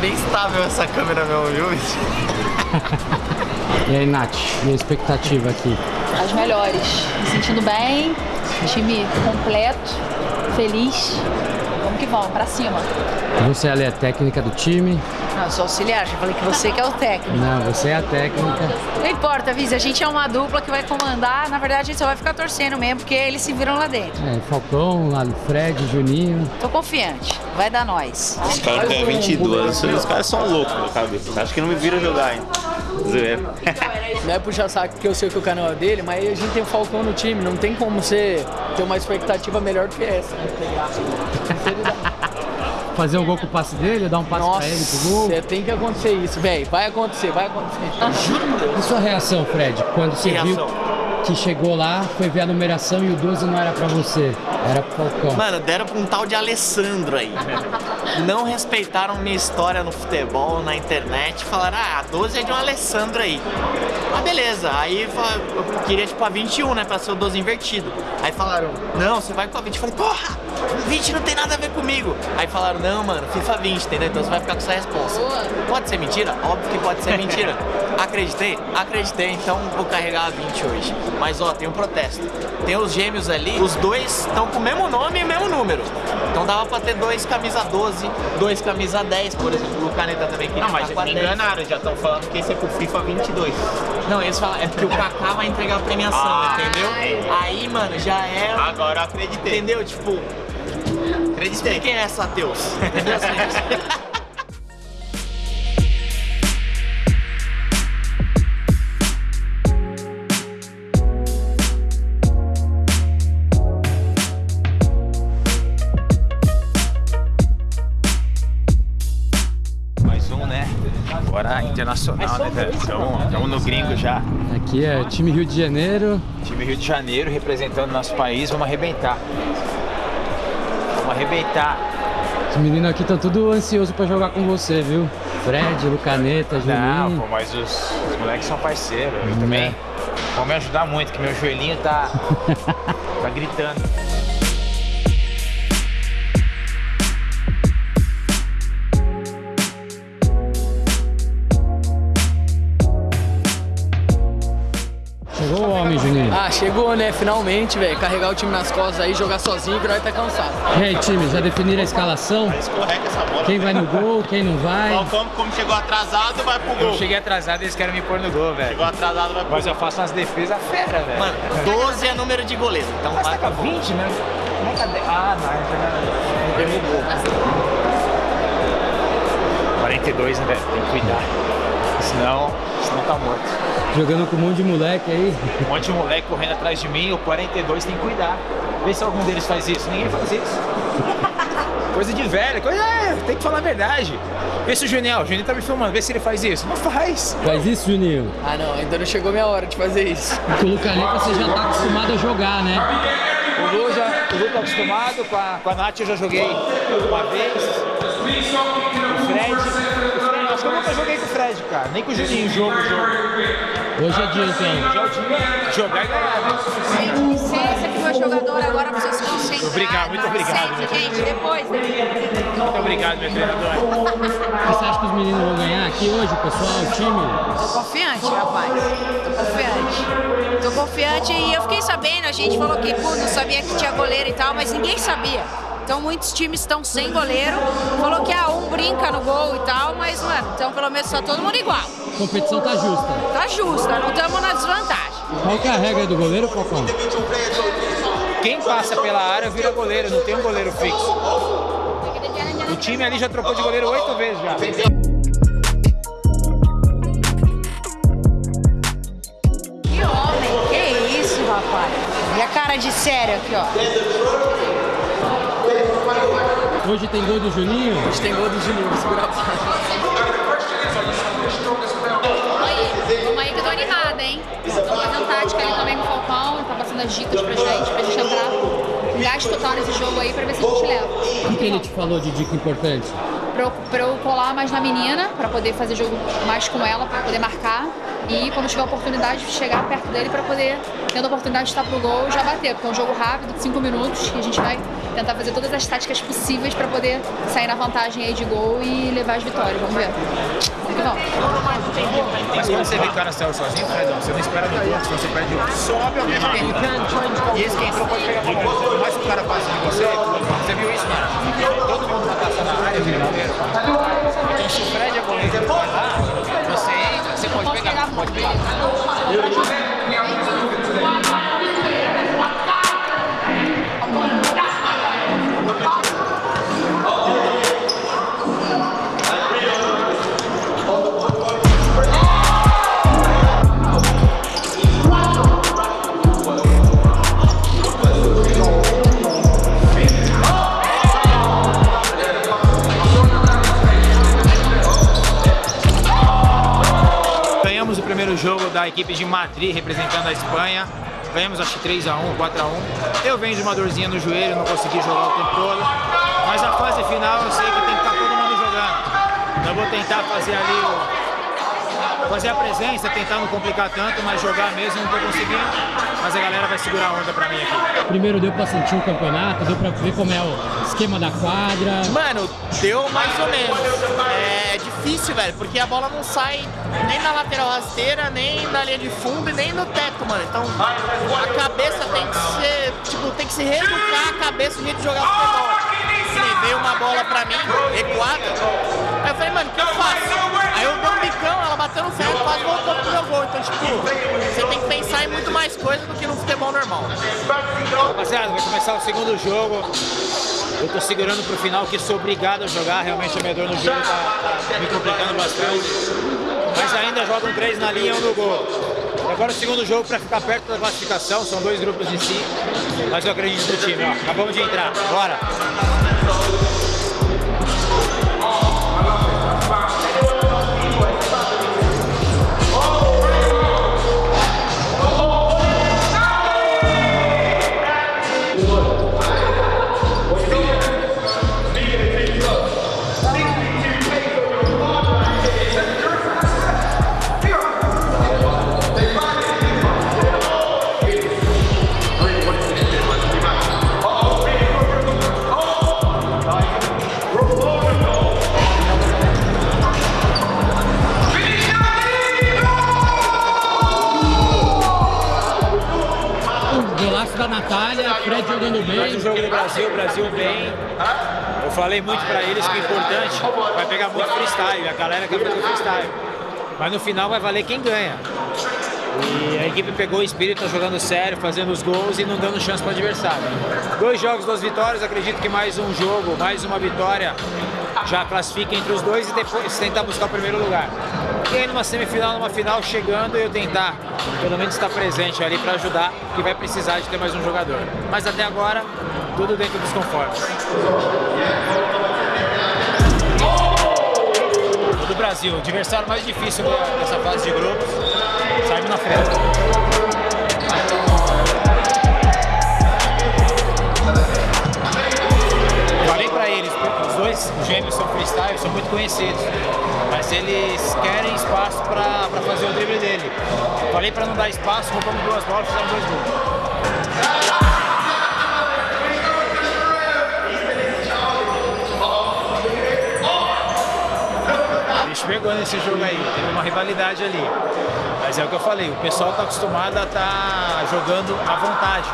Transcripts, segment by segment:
bem estável essa câmera mesmo, viu? E aí, Nath, minha expectativa aqui? As melhores. Me sentindo bem, time completo, feliz. Vamos que vamos, pra cima. Você ali é técnica do time? Não, eu sou auxiliar, já falei que você que é o técnico. Não, você é a técnica. Não importa, Viz, a gente é uma dupla que vai comandar. Na verdade, a gente só vai ficar torcendo mesmo, porque eles se viram lá dentro. É, Falcão, Fred, Juninho. Tô confiante, vai dar nós. Os caras têm 22, os caras são loucos na cabeça. Acho que não me viram jogar ainda. Zoeira. Não é puxar saco porque eu sei que o canal é dele, mas a gente tem o Falcão no time, não tem como você ter uma expectativa melhor do que essa. Fazer um gol com o passe dele, dar um passe Nossa, pra ele pro gol. é, tem que acontecer isso, velho. Vai acontecer, vai acontecer. E sua reação, Fred, quando você Que viu reação? Que chegou lá, foi ver a numeração e o 12 não era pra você, era pro Falcão. Mano, deram pra um tal de Alessandro aí. Não respeitaram minha história no futebol, na internet. Falaram, ah, a 12 é de um Alessandro aí. Ah, beleza. Aí eu queria tipo a 21, né? Pra ser o 12 invertido. Aí falaram, não, você vai com a 20. Eu falei, porra, 20 não tem nada a ver comigo. Aí falaram, não, mano, FIFA 20, entendeu? Então você vai ficar com essa resposta. Pode ser mentira? Óbvio que pode ser mentira. Acreditei? Acreditei, então vou carregar a 20 hoje. Mas ó, tem um protesto. Tem os gêmeos ali, os dois estão com o mesmo nome e o mesmo número. Então dava pra ter dois camisa 12, dois camisa 10, por exemplo. O Caneta também queria Não, mas ficar com a me 10. enganaram, já estão falando que esse é pro FIFA 22. Não, eles falam, é porque o Kaká vai entregar a premiação, Ah, entendeu? entendi. Aí, mano, já é. Agora eu acreditei. Entendeu? Tipo, Acreditei. quem é essa Deus? Entendeu? internacional, né, velho? Estamos no gringo já. Aqui é time Rio de Janeiro. Time Rio de Janeiro representando nosso país. Vamos arrebentar. Vamos arrebentar. Os meninos aqui estão tudo ansiosos pra jogar com você, viu? Fred, Lucaneta, Não, Juninho. pô, mas os, os moleques são parceiros. Eu também vão me ajudar muito, que meu joelhinho tá, tá gritando. Ah, chegou, né? Finalmente, velho. Carregar o time nas costas aí, jogar sozinho que nós tá cansado. E aí, time, já definiram a escalação? Escorrega essa bola. Quem vai no gol, quem não vai? Falcão, como chegou atrasado, vai pro Eu gol. cheguei atrasado e eles querem me pôr no gol, velho. Chegou atrasado, vai pro Mas eu faço umas defesas fera, velho. Mano, 12 é número de goleiro, então Mas vai tá com a 20, né? Como é que a 10? Ah, não, é derrubou. 42, né, velho? Tem que cuidar. Senão, senão tá morto. Jogando com um monte de moleque aí. Um monte de moleque correndo atrás de mim, o 42 tem que cuidar. Vê se algum deles faz isso. Ninguém faz isso. coisa de velho, coisa. É, tem que falar a verdade. Vê se o Juninho, o Juninho tá me filmando, vê se ele faz isso. Não faz. Faz isso, Juninho. Ah, não, ainda não chegou minha hora de fazer isso. Com o Lucaneta você já tá acostumado a jogar, né? O Lu, já, o Lu tá acostumado, com a, com a Nath eu já joguei uma vez. O Fred. Cara. Nem com o Juninho, jogo, jogo. Hoje é dia, então. Dia, jogar e ganhar, né? Licença que meu jogador agora você se concentrar. Obrigado, muito obrigado, gente, depois. Muito obrigado, meu treinador. Você acha que os meninos vão ganhar aqui hoje, pessoal, o time? Tô confiante, rapaz. Tô confiante. Tô confiante e eu fiquei sabendo, a gente falou que pô, não sabia que tinha goleiro e tal, mas ninguém sabia. Então muitos times estão sem goleiro. Falou que ah, um brinca no gol e tal, mas, mano, então pelo menos tá todo mundo igual. A competição tá justa. Tá justo, não estamos na desvantagem. Qual que é a regra do goleiro, Falcão? Quem passa pela área vira goleiro, não tem um goleiro fixo. O time ali já trocou de goleiro oito vezes já. Que homem, que isso, rapaz. E a cara de sério aqui, ó. Hoje tem gol do Juninho? A gente tem gol do Juninho, vou segurar a. Vamos aí que eu tô animada, hein? Tô fazendo tática ali também com o Falcão, tá passando as dicas pra gente, pra gente entrar gás total nesse jogo aí pra ver se a gente leva. O que ele te falou de dica importante? Pra eu, pra eu colar mais na menina, pra poder fazer jogo mais com ela, pra poder marcar. E quando tiver a oportunidade de chegar perto dele pra poder, tendo a oportunidade de estar pro gol, já bater. Porque é um jogo rápido, de 5 minutos, e a gente vai tentar fazer todas as táticas possíveis para poder sair na vantagem aí de gol e levar as vitórias. Vamos ver. Que vamos. Mas quando você vê o cara saiu sozinho, Fredão, você não espera do outro, senão você perde o Sobe alguém pra E esse que entrou pode pegar a bola. Mas o cara passa de você, você viu isso, mano? Todo mundo vai passar na área, vira goleiro. Então se o Fred é goleiro vai lá, você entra, você pode pegar, pode pegar. Da equipe de Madrid representando a Espanha. Ganhamos acho que 3x1, 4x1. Eu venho de uma dorzinha no joelho, não consegui jogar o tempo todo. Mas na fase final eu sei que tem que estar todo mundo jogando. Eu vou tentar fazer ali o, fazer a presença, tentar não complicar tanto, mas jogar mesmo não tô conseguindo. Mas a galera vai segurar a onda pra mim aqui. Primeiro deu pra sentir o campeonato, deu pra ver como é o esquema da quadra. Mano, deu mais ou menos. É difícil, velho, porque a bola não sai nem na lateral rasteira, nem na linha de fundo e nem no teto, mano. Então a cabeça tem que ser, tipo, tem que se reeducar a cabeça o jeito de jogar futebol. Veio uma bola pra mim, recuada. Aí eu falei, mano, o que eu faço? Aí eu dei um bicão, ela bateu no ferro e quase voltou pro meu gol. Então, tipo, você tem que pensar em muito mais coisa do que no futebol normal. Rapaziada, vai começar o segundo jogo. Eu tô segurando pro final que sou obrigado a jogar. Realmente a minha dor no jogo tá, tá me complicando bastante. Mas ainda jogam três na linha um no gol. E agora o segundo jogo para ficar perto da classificação. São dois grupos de cinco. Mas eu acredito no time. Ó. Acabamos de entrar. Bora! Natália, Fred jogando Mais bem. um jogo do Brasil, o Brasil bem. Eu falei muito pra eles que o importante vai pegar muito freestyle, a galera quer fazer freestyle. Mas no final vai valer quem ganha. E a equipe pegou o espírito, tá jogando sério, fazendo os gols e não dando chance para o adversário. Dois jogos, duas vitórias, acredito que mais um jogo, mais uma vitória já classifica entre os dois e depois tentar buscar o primeiro lugar. E aí numa semifinal, numa final, chegando eu tentar pelo menos estar presente ali para ajudar, que vai precisar de ter mais um jogador. Mas até agora, tudo dentro dos conformes. Do Brasil, adversário mais difícil dessa fase de grupos, saímos na frente. Dois gêmeos são freestyle, são muito conhecidos, mas eles querem espaço pra fazer o drible dele. Falei pra não dar espaço, roubamos duas bolas, fizemos dois gols. Pegou nesse jogo aí, teve uma rivalidade ali. Mas é o que eu falei, o pessoal tá acostumado a estar jogando à vontade.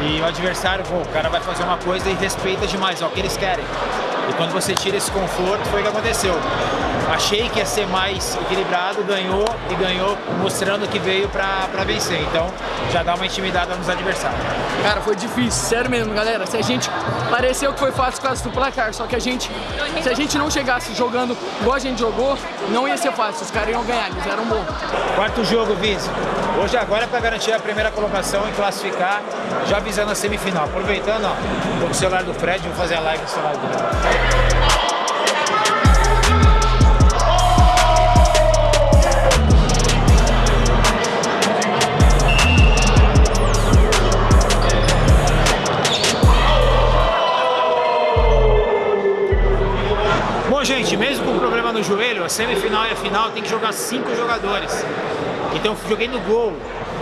E o adversário, pô, o cara vai fazer uma coisa e respeita demais, é o que eles querem. E quando você tira esse conforto, foi o que aconteceu. Achei que ia ser mais equilibrado, ganhou e ganhou mostrando que veio pra vencer. Então já dá uma intimidada nos adversários. Cara, foi difícil, sério mesmo, galera. Se a gente pareceu que foi fácil causa do placar, só que a gente, se a gente não chegasse jogando igual a gente jogou, não ia ser fácil. Os caras iam ganhar, eles eram bons. Quarto jogo, Vice. Hoje agora é para garantir a primeira colocação e classificar, já visando a semifinal. Aproveitando, ó, tô com o celular do Fred, vou fazer a live no celular dele. No joelho, a semifinal e a final tem que jogar cinco jogadores. Então joguei no gol.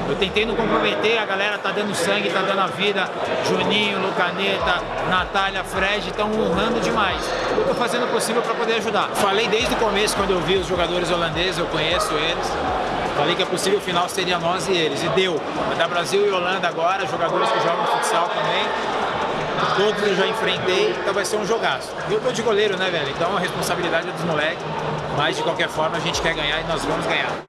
Eu tentei não comprometer, a galera tá dando sangue, tá dando a vida. Juninho, Lucaneta, Natália, Fred estão honrando demais. Eu tô fazendo o possível para poder ajudar. Falei desde o começo, quando eu vi os jogadores holandeses, eu conheço eles. Falei que a possível final seria nós e eles, e deu. Dar Brasil e Holanda agora, jogadores que jogam futsal também. Todos eu já enfrentei, então vai ser um jogaço. Eu tô de goleiro, né, velho? Então a responsabilidade é dos moleques. Mas de qualquer forma a gente quer ganhar e nós vamos ganhar.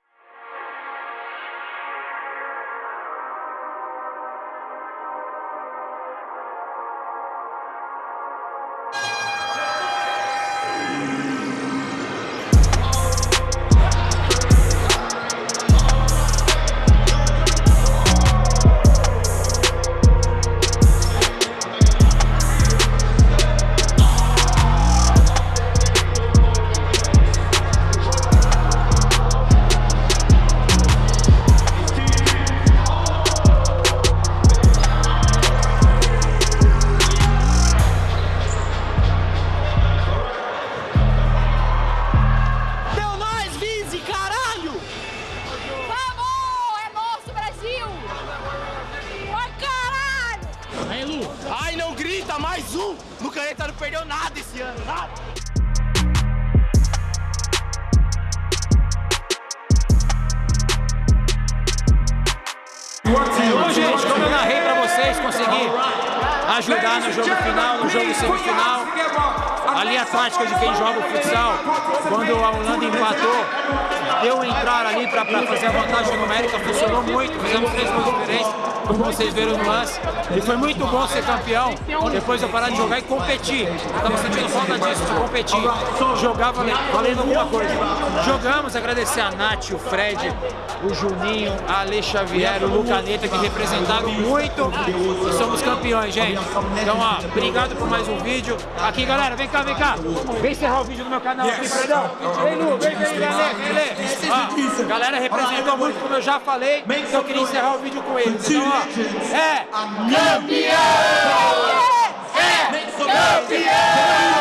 Um! Lucaneta não perdeu nada esse ano, nada! Bom, gente, como eu narrei pra vocês, consegui ajudar no jogo final, no jogo semifinal. Linha tática de quem joga o futsal, quando a Holanda empatou, deu entrar ali pra fazer a vantagem numérica, funcionou muito, fizemos três gols diferentes, como vocês viram no lance. E foi muito bom ser campeão, depois eu parar de jogar e competir. Eu tava sentindo falta disso, de competir, jogar valendo, valendo alguma coisa. Jogamos, agradecer a Nath, o Fred, o Juninho, a Ale Xavier, o Lucaneta, que representaram muito e somos campeões, gente. Então, ó, obrigado por mais um vídeo. Aqui, galera, vem cá, vem cá. Vem encerrar o vídeo no meu canal aqui, Fredão. Vem, Lu, vem, vem. Ó, a galera representou muito, como eu já falei, então eu queria encerrar o vídeo com eles. Então, ó, é. Campeão! É. Campeão!